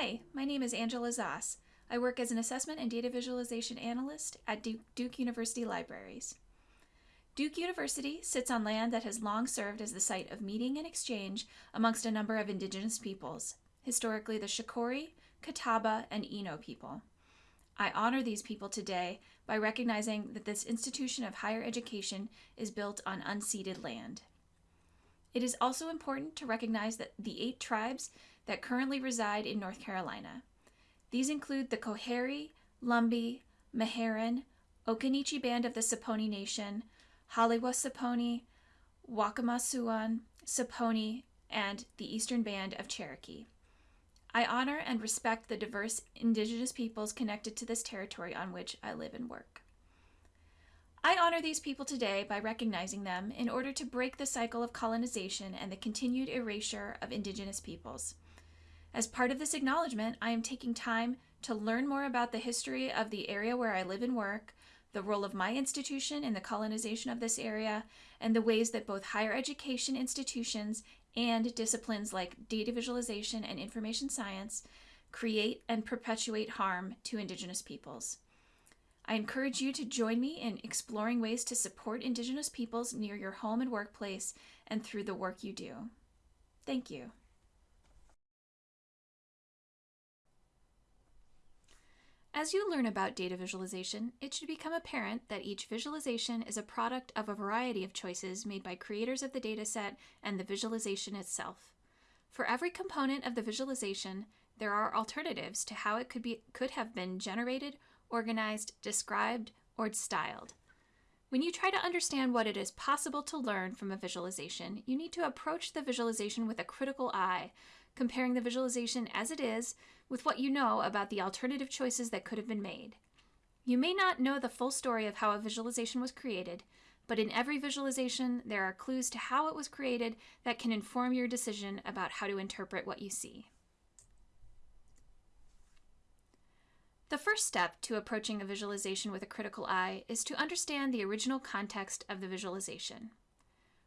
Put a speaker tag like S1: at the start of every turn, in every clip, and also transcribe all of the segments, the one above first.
S1: Hi, my name is Angela Zoss. I work as an assessment and data visualization analyst at Duke, University Libraries. Duke University sits on land that has long served as the site of meeting and exchange amongst a number of indigenous peoples, historically the Shakori, Catawba, and Eno people. I honor these people today by recognizing that this institution of higher education is built on unceded land. It is also important to recognize that the eight tribes that currently reside in North Carolina. These include the Coharie, Lumbee, Meherrin, Occaneechi Band of the Saponi Nation, Haliwa Saponi, Waccamaw Siouan, Saponi, and the Eastern Band of Cherokee. I honor and respect the diverse indigenous peoples connected to this territory on which I live and work. I honor these people today by recognizing them in order to break the cycle of colonization and the continued erasure of indigenous peoples. As part of this acknowledgement, I am taking time to learn more about the history of the area where I live and work, the role of my institution in the colonization of this area, and the ways that both higher education institutions and disciplines like data visualization and information science create and perpetuate harm to Indigenous peoples. I encourage you to join me in exploring ways to support Indigenous peoples near your home and workplace and through the work you do. Thank you. As you learn about data visualization, it should become apparent that each visualization is a product of a variety of choices made by creators of the dataset and the visualization itself. For every component of the visualization, there are alternatives to how it could, be, could have been generated, organized, described, or styled. When you try to understand what it is possible to learn from a visualization, you need to approach the visualization with a critical eye, comparing the visualization as it is with what you know about the alternative choices that could have been made. You may not know the full story of how a visualization was created, but in every visualization, there are clues to how it was created that can inform your decision about how to interpret what you see. The first step to approaching a visualization with a critical eye is to understand the original context of the visualization.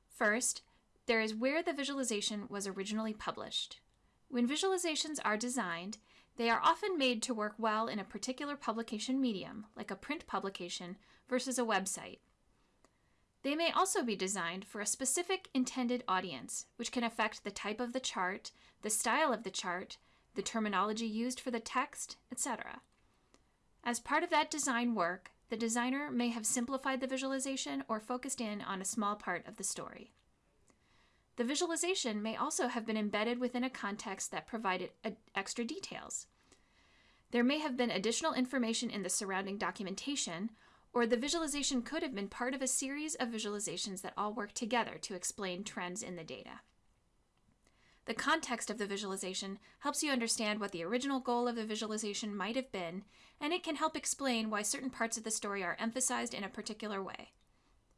S1: First, there is where the visualization was originally published. When visualizations are designed, they are often made to work well in a particular publication medium, like a print publication, versus a website. They may also be designed for a specific intended audience, which can affect the type of the chart, the style of the chart, the terminology used for the text, etc. As part of that design work, the designer may have simplified the visualization or focused in on a small part of the story. The visualization may also have been embedded within a context that provided extra details. There may have been additional information in the surrounding documentation, or the visualization could have been part of a series of visualizations that all work together to explain trends in the data. The context of the visualization helps you understand what the original goal of the visualization might have been, and it can help explain why certain parts of the story are emphasized in a particular way.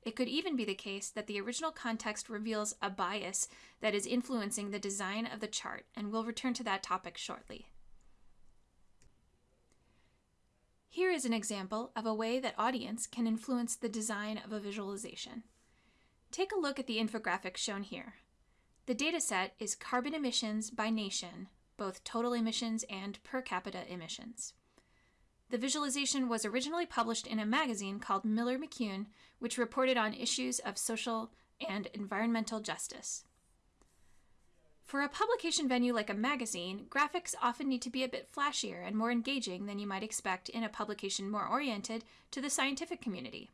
S1: It could even be the case that the original context reveals a bias that is influencing the design of the chart, and we'll return to that topic shortly. Here is an example of a way that audience can influence the design of a visualization. Take a look at the infographic shown here. The dataset is carbon emissions by nation, both total emissions and per capita emissions. The visualization was originally published in a magazine called Miller McCune, which reported on issues of social and environmental justice. For a publication venue like a magazine, graphics often need to be a bit flashier and more engaging than you might expect in a publication more oriented to the scientific community.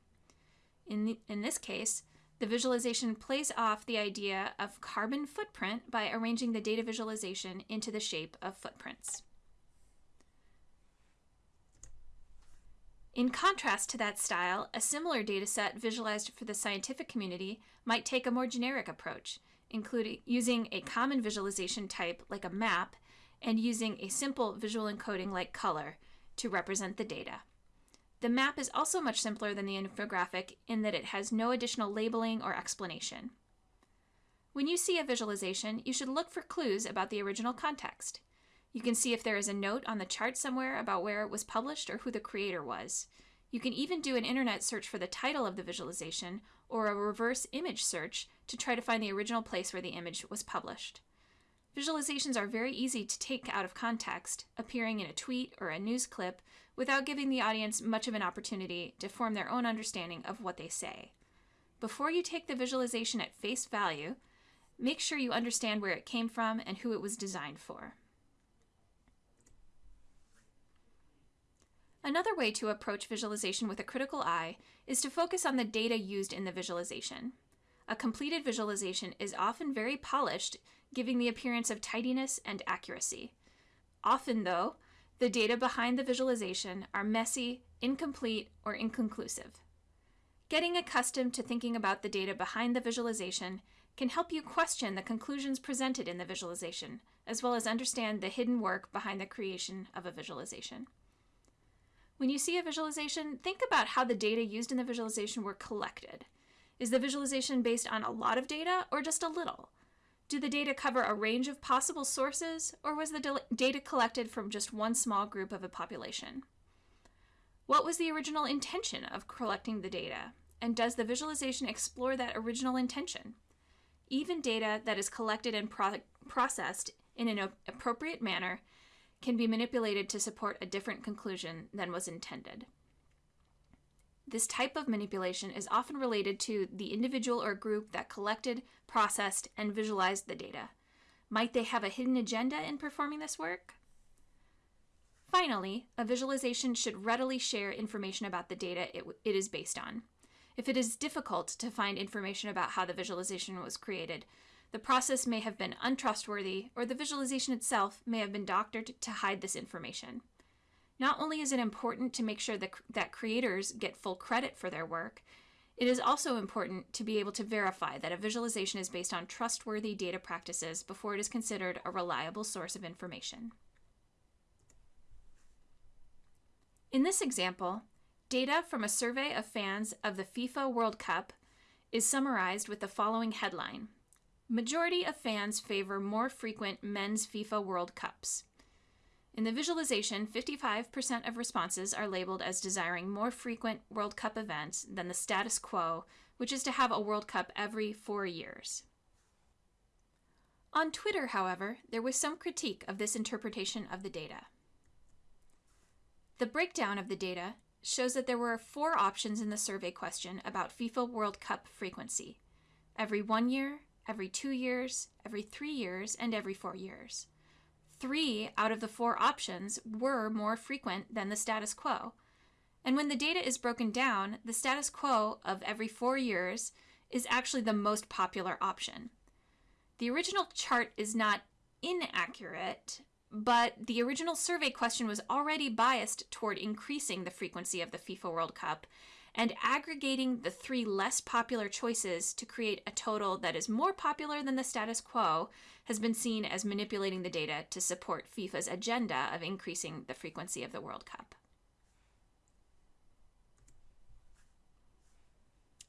S1: In, the, in this case, the visualization plays off the idea of carbon footprint by arranging the data visualization into the shape of footprints. In contrast to that style, a similar dataset visualized for the scientific community might take a more generic approach, including using a common visualization type like a map and using a simple visual encoding like color to represent the data. The map is also much simpler than the infographic in that it has no additional labeling or explanation. When you see a visualization, you should look for clues about the original context. You can see if there is a note on the chart somewhere about where it was published or who the creator was. You can even do an internet search for the title of the visualization or a reverse image search to try to find the original place where the image was published. Visualizations are very easy to take out of context, appearing in a tweet or a news clip without giving the audience much of an opportunity to form their own understanding of what they say. Before you take the visualization at face value, make sure you understand where it came from and who it was designed for. Another way to approach visualization with a critical eye is to focus on the data used in the visualization. A completed visualization is often very polished, giving the appearance of tidiness and accuracy. Often, though, the data behind the visualization are messy, incomplete, or inconclusive. Getting accustomed to thinking about the data behind the visualization can help you question the conclusions presented in the visualization, as well as understand the hidden work behind the creation of a visualization. When you see a visualization, think about how the data used in the visualization were collected. Is the visualization based on a lot of data or just a little? Do the data cover a range of possible sources, or was the data collected from just one small group of a population? What was the original intention of collecting the data, and does the visualization explore that original intention? Even data that is collected and pro processed in an appropriate manner can be manipulated to support a different conclusion than was intended. This type of manipulation is often related to the individual or group that collected, processed, and visualized the data. Might they have a hidden agenda in performing this work? Finally, a visualization should readily share information about the data it, it is based on. If it is difficult to find information about how the visualization was created, the process may have been untrustworthy, or the visualization itself may have been doctored to hide this information. Not only is it important to make sure that, that creators get full credit for their work, it is also important to be able to verify that a visualization is based on trustworthy data practices before it is considered a reliable source of information. In this example, data from a survey of fans of the FIFA World Cup is summarized with the following headline Majority of fans favor more frequent men's FIFA World Cups. In the visualization, 55% of responses are labeled as desiring more frequent World Cup events than the status quo, which is to have a World Cup every four years. On Twitter, however, there was some critique of this interpretation of the data. The breakdown of the data shows that there were four options in the survey question about FIFA World Cup frequency every one year, every two years, every three years, and every four years. Three out of the four options were more frequent than the status quo. And when the data is broken down, the status quo of every four years is actually the most popular option. The original chart is not inaccurate, but the original survey question was already biased toward increasing the frequency of the FIFA World Cup, and aggregating the three less popular choices to create a total that is more popular than the status quo has been seen as manipulating the data to support FIFA's agenda of increasing the frequency of the World Cup.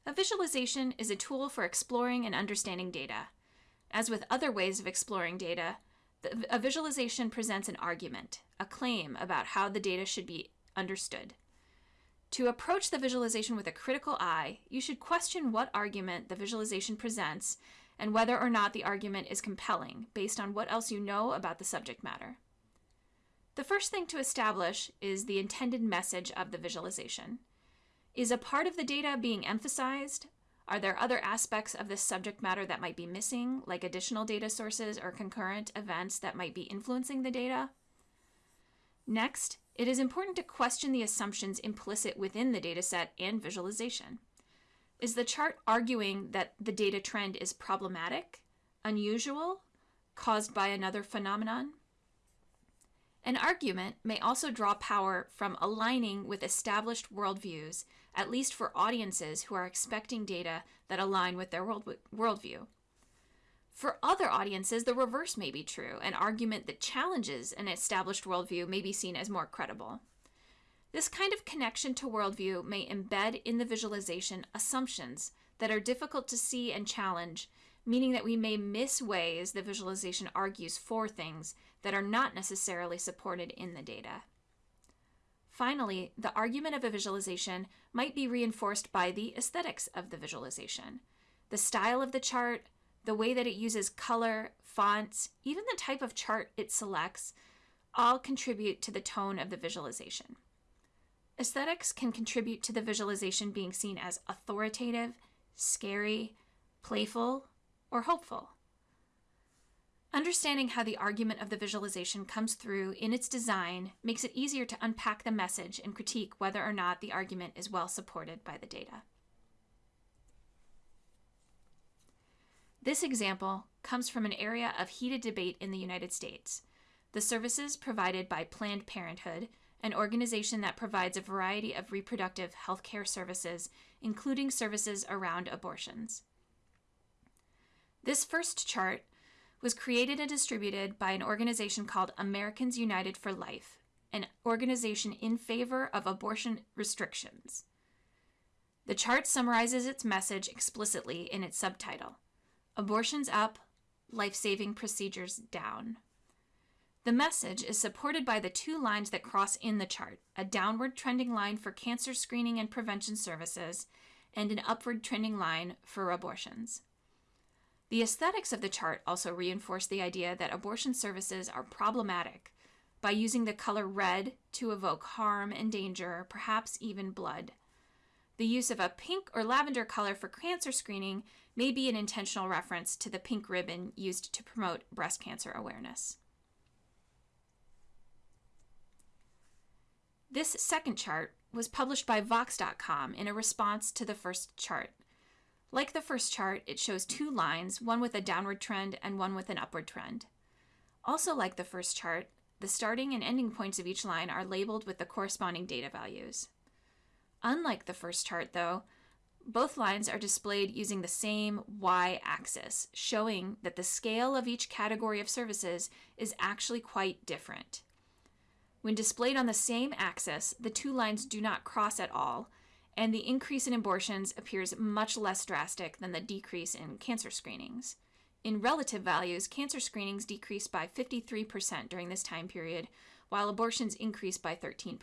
S1: A visualization is a tool for exploring and understanding data. As with other ways of exploring data, a visualization presents an argument, a claim about how the data should be understood. To approach the visualization with a critical eye, you should question what argument the visualization presents and whether or not the argument is compelling based on what else you know about the subject matter. The first thing to establish is the intended message of the visualization. Is a part of the data being emphasized? Are there other aspects of this subject matter that might be missing, like additional data sources or concurrent events that might be influencing the data? Next, it is important to question the assumptions implicit within the dataset and visualization. Is the chart arguing that the data trend is problematic, unusual, caused by another phenomenon? An argument may also draw power from aligning with established worldviews, at least for audiences who are expecting data that align with their world, worldview. For other audiences, the reverse may be true. An argument that challenges an established worldview may be seen as more credible. This kind of connection to worldview may embed in the visualization assumptions that are difficult to see and challenge, meaning that we may miss ways the visualization argues for things that are not necessarily supported in the data. Finally, the argument of a visualization might be reinforced by the aesthetics of the visualization. The style of the chart, the way that it uses color, fonts, even the type of chart it selects, all contribute to the tone of the visualization. Aesthetics can contribute to the visualization being seen as authoritative, scary, playful, or hopeful. Understanding how the argument of the visualization comes through in its design makes it easier to unpack the message and critique whether or not the argument is well supported by the data. This example comes from an area of heated debate in the United States the services provided by Planned Parenthood, an organization that provides a variety of reproductive health care services, including services around abortions. This first chart was created and distributed by an organization called Americans United for Life, an organization in favor of abortion restrictions. The chart summarizes its message explicitly in its subtitle Abortions Up, Life Saving Procedures Down. The message is supported by the two lines that cross in the chart a downward trending line for cancer screening and prevention services, and an upward trending line for abortions. The aesthetics of the chart also reinforce the idea that abortion services are problematic by using the color red to evoke harm and danger, perhaps even blood. The use of a pink or lavender color for cancer screening may be an intentional reference to the pink ribbon used to promote breast cancer awareness. This second chart was published by Vox.com in a response to the first chart. Like the first chart, it shows two lines, one with a downward trend and one with an upward trend. Also, like the first chart, the starting and ending points of each line are labeled with the corresponding data values. Unlike the first chart, though, both lines are displayed using the same y axis, showing that the scale of each category of services is actually quite different. When displayed on the same axis, the two lines do not cross at all, and the increase in abortions appears much less drastic than the decrease in cancer screenings. In relative values, cancer screenings decreased by 53% during this time period, while abortions increased by 13%.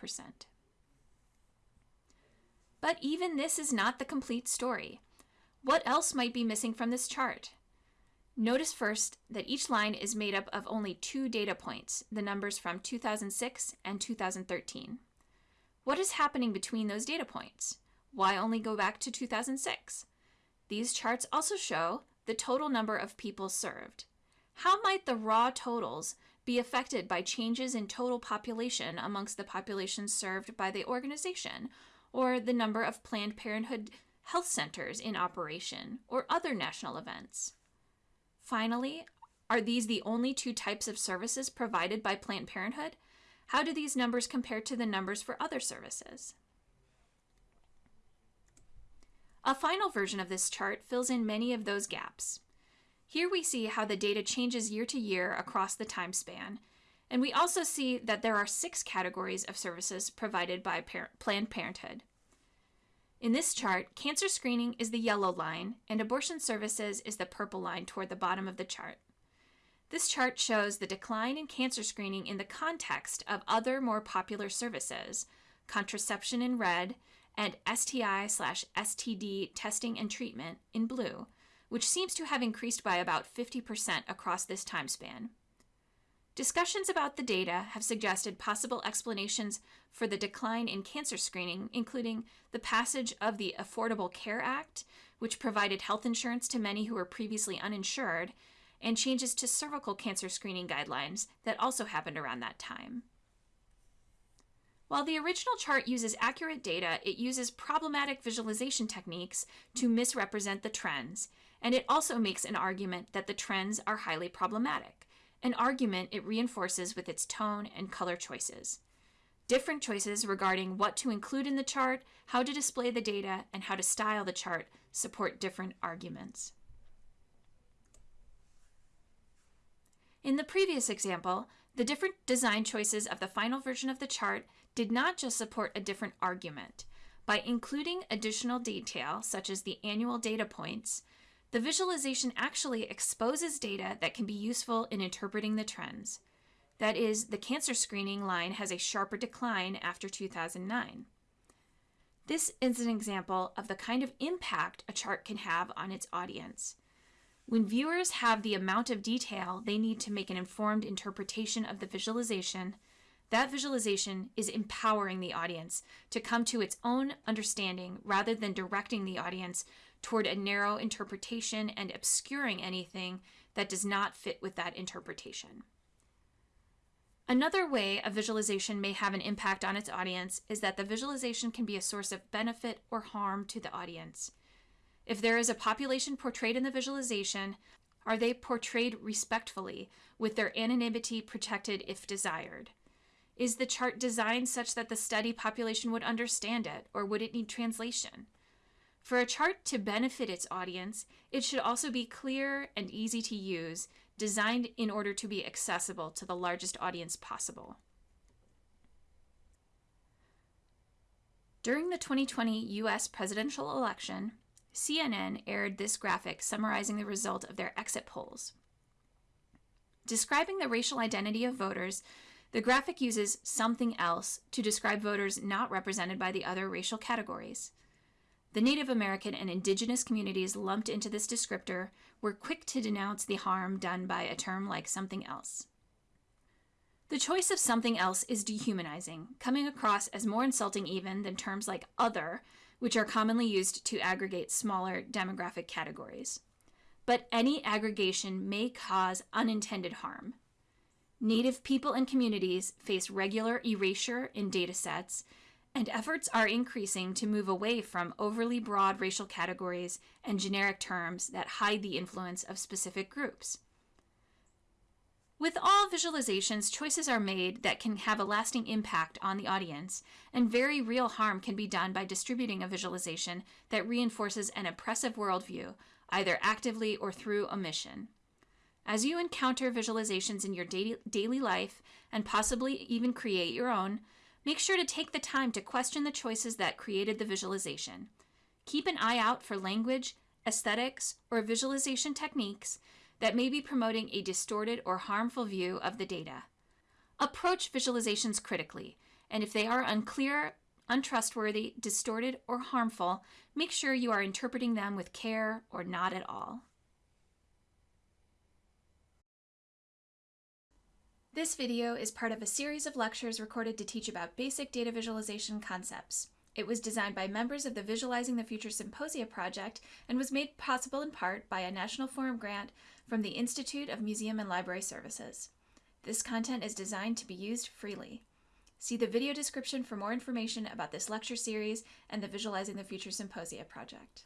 S1: But even this is not the complete story. What else might be missing from this chart? Notice first that each line is made up of only two data points, the numbers from 2006 and 2013. What is happening between those data points? Why only go back to 2006? These charts also show the total number of people served. How might the raw totals be affected by changes in total population amongst the population served by the organization, or the number of Planned Parenthood health centers in operation, or other national events? Finally, are these the only two types of services provided by Planned Parenthood? How do these numbers compare to the numbers for other services? A final version of this chart fills in many of those gaps. Here we see how the data changes year to year across the time span, and we also see that there are six categories of services provided by par- Planned Parenthood. In this chart, cancer screening is the yellow line and abortion services is the purple line toward the bottom of the chart. This chart shows the decline in cancer screening in the context of other more popular services, contraception in red and STI slash STD testing and treatment in blue, which seems to have increased by about 50% across this time span. Discussions about the data have suggested possible explanations for the decline in cancer screening, including the passage of the Affordable Care Act, which provided health insurance to many who were previously uninsured, and changes to cervical cancer screening guidelines that also happened around that time. While the original chart uses accurate data, it uses problematic visualization techniques to misrepresent the trends, and it also makes an argument that the trends are highly problematic an argument it reinforces with its tone and color choices. Different choices regarding what to include in the chart, how to display the data, and how to style the chart support different arguments. In the previous example, the different design choices of the final version of the chart did not just support a different argument. By including additional detail, such as the annual data points, the visualization actually exposes data that can be useful in interpreting the trends. That is, the cancer screening line has a sharper decline after 2009. This is an example of the kind of impact a chart can have on its audience. When viewers have the amount of detail they need to make an informed interpretation of the visualization, that visualization is empowering the audience to come to its own understanding rather than directing the audience toward a narrow interpretation and obscuring anything that does not fit with that interpretation. Another way a visualization may have an impact on its audience is that the visualization can be a source of benefit or harm to the audience. If there is a population portrayed in the visualization, are they portrayed respectfully, with their anonymity protected if desired? Is the chart designed such that the study population would understand it, or would it need translation? For a chart to benefit its audience, it should also be clear and easy to use, designed in order to be accessible to the largest audience possible. During the 2020 US presidential election, CNN aired this graphic summarizing the result of their exit polls. Describing the racial identity of voters, the graphic uses something else to describe voters not represented by the other racial categories. The Native American and Indigenous communities lumped into this descriptor were quick to denounce the harm done by a term like something else. The choice of something else is dehumanizing, coming across as more insulting even than terms like other, which are commonly used to aggregate smaller demographic categories. But any aggregation may cause unintended harm. Native people and communities face regular erasure in data sets and efforts are increasing to move away from overly broad racial categories and generic terms that hide the influence of specific groups. With all visualizations, choices are made that can have a lasting impact on the audience, and very real harm can be done by distributing a visualization that reinforces an oppressive worldview, either actively or through omission. As you encounter visualizations in your daily life, and possibly even create your own, Make sure to take the time to question the choices that created the visualization. Keep an eye out for language, aesthetics, or visualization techniques that may be promoting a distorted or harmful view of the data. Approach visualizations critically, and if they are unclear, untrustworthy, distorted, or harmful, make sure you are interpreting them with care or not at all. This video is part of a series of lectures recorded to teach about basic data visualization concepts. It was designed by members of the Visualizing the Future Symposia project and was made possible in part by a National Forum grant from the Institute of Museum and Library Services. This content is designed to be used freely. See the video description for more information about this lecture series and the Visualizing the Future Symposia project.